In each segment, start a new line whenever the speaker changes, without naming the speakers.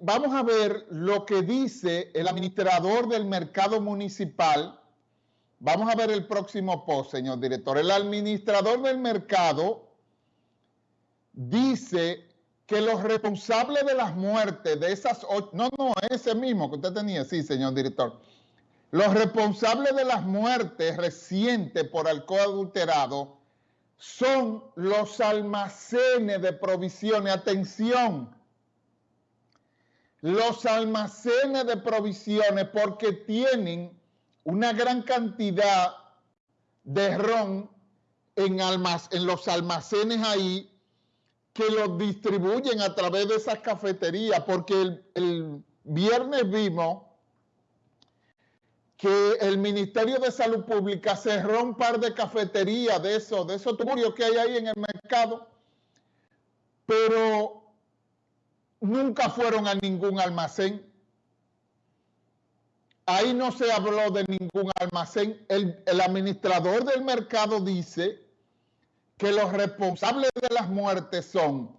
vamos a ver lo que dice el administrador del mercado municipal. Vamos a ver el próximo post, señor director. El administrador del mercado dice que los responsables de las muertes de esas ocho, no, no, ese mismo que usted tenía, sí, señor director. Los responsables de las muertes recientes por alcohol adulterado son los almacenes de provisiones. Atención, los almacenes de provisiones porque tienen una gran cantidad de ron en, en los almacenes ahí que los distribuyen a través de esas cafeterías, porque el, el viernes vimos que el Ministerio de Salud Pública cerró un par de cafeterías de esos, de esos tuburios que hay ahí en el mercado, pero nunca fueron a ningún almacén. Ahí no se habló de ningún almacén. El, administrador del mercado dice que los responsables de las muertes son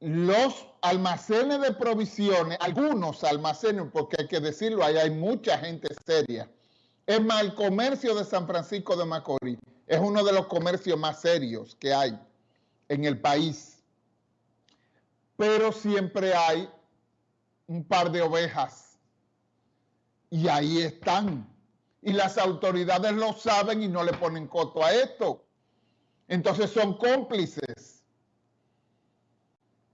los almacenes de provisiones, algunos almacenes, porque hay que decirlo, ahí hay mucha gente seria. Es más, el comercio de San Francisco de Macorís es uno de los comercios más serios que hay en el país. Pero siempre hay un par de ovejas. Y ahí están. Y las autoridades lo saben y no le ponen coto a esto. Entonces son cómplices.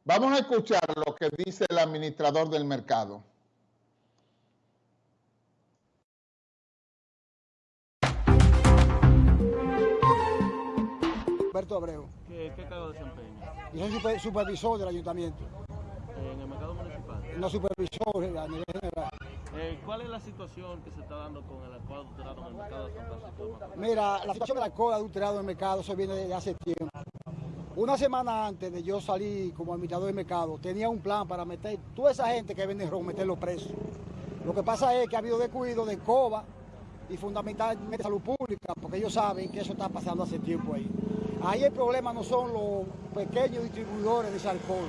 Vamos a escuchar lo que dice el administrador del mercado.
Alberto Abreu.
¿Qué, qué cargo desempeña?
Yo soy supervisor del ayuntamiento.
¿En el mercado municipal?
No supervisor a nivel general.
Eh, ¿Cuál es la situación que se está dando con el alcohol adulterado en el mercado de San Francisco de Macorís?
Mira, la situación del alcohol adulterado en el mercado, eso viene desde hace tiempo. Una semana antes de yo salir como administrador de mercado, tenía un plan para meter toda esa gente que vende ron, meterlos presos. Lo que pasa es que ha habido descuido de COBA y fundamentalmente salud pública, porque ellos saben que eso está pasando hace tiempo ahí. Ahí el problema no son los pequeños distribuidores de ese alcohol,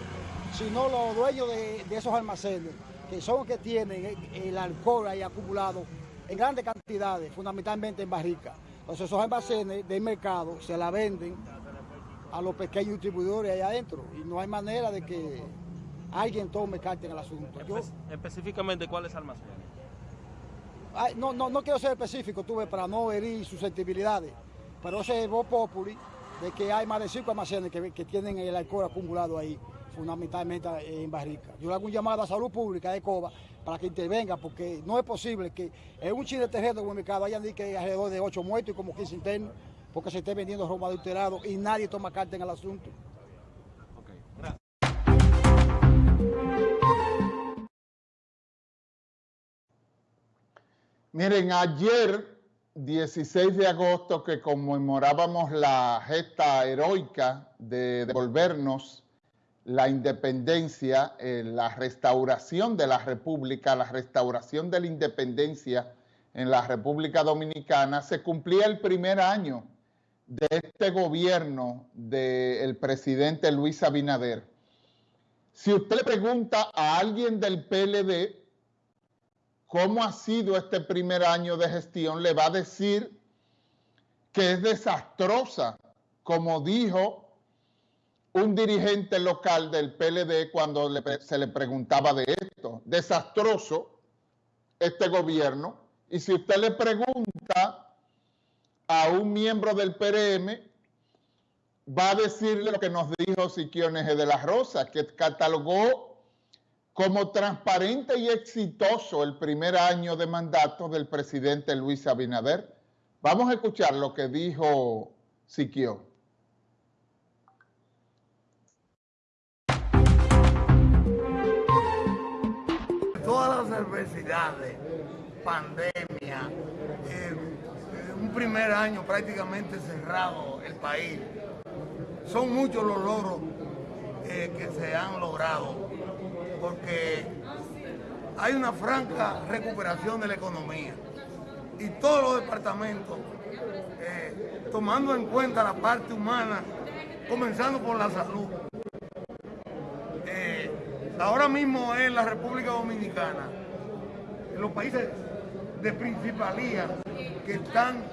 sino los dueños de, esos almacenes, que son los que tienen el, alcohol ahí acumulado en grandes cantidades, fundamentalmente en barricas. Entonces esos almacenes del mercado se la venden a los pequeños distribuidores allá adentro y no hay manera de que alguien tome carta en el asunto.
Específicamente, ¿cuáles almacenes?
no, no, no quiero ser específico, tuve para no herir susceptibilidades, pero ese es voz populi de que hay más de cinco almacenes que, que tienen el alcohol acumulado ahí, fundamentalmente en Barrica. Yo le hago un llamado a Salud Pública de Coba para que intervenga, porque no es posible que en un chile terreno como el mercado hayan que alrededor de ocho muertos y como 15 internos porque se esté vendiendo robo adulterado y nadie toma carta en el asunto.
Miren, ayer, 16 de agosto, que conmemorábamos la gesta heroica de devolvernos la independencia, eh, la restauración de la República, la restauración de la independencia en la República Dominicana, se cumplía el primer año de este gobierno del presidente Luis Abinader, si usted le pregunta a alguien del PLD cómo ha sido este primer año de gestión, le va a decir que es desastrosa, como dijo un dirigente local del PLD cuando se le preguntaba de esto. Desastroso este gobierno. Y si usted le pregunta a un miembro del PRM, va a decirle lo que nos dijo Siquiones de la Rosa, que catalogó como transparente y exitoso el primer año de mandato del presidente Luis Abinader. Vamos a escuchar lo que dijo Siquio.
Todas las adversidades, pandemia, eh, un primer año prácticamente cerrado el país. Son muchos los logros eh, que se han logrado porque hay una franca recuperación de la economía y todos los departamentos, eh, tomando en cuenta la parte humana, comenzando por la salud, eh, ahora mismo en la República Dominicana, en los países de principalía que están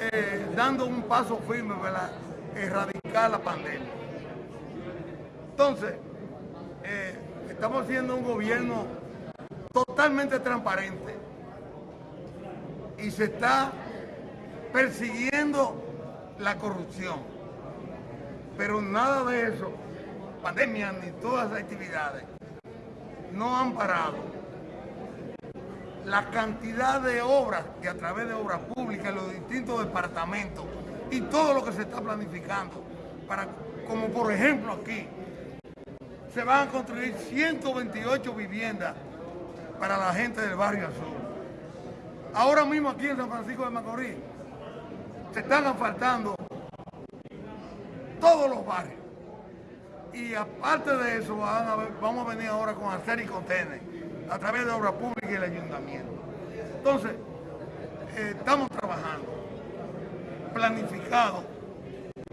eh, dando un paso firme para erradicar la pandemia. Entonces, estamos haciendo un gobierno totalmente transparente y se está persiguiendo la corrupción. Pero nada de eso, pandemia ni todas las actividades, no han parado. La cantidad de obras que a través de obras públicas los distintos departamentos y todo lo que se está planificando, para, como por ejemplo aquí, se van a construir 128 viviendas para la gente del barrio azul. Ahora mismo aquí en San Francisco de Macorís se están asfaltando todos los barrios. Y aparte de eso, vamos a venir ahora con hacer y contener a través de obra pública y el ayuntamiento. Entonces, eh, estamos trabajando, planificado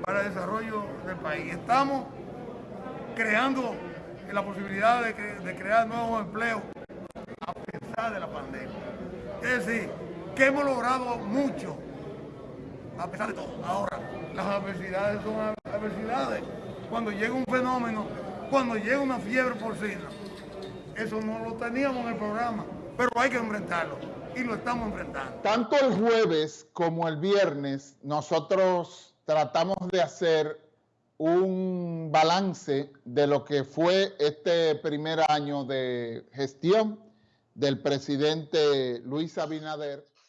para el desarrollo del país. Estamos creando la posibilidad de, de crear nuevos empleos a pesar de la pandemia. Es decir, que hemos logrado mucho a pesar de todo. Ahora, las adversidades son adversidades. Cuando llega un fenómeno, cuando llega una fiebre porcina, eso no lo teníamos en el programa, pero hay que enfrentarlo y lo estamos enfrentando.
Tanto el jueves como el viernes, nosotros tratamos de hacer un balance de lo que fue este primer año de gestión del presidente Luis Abinader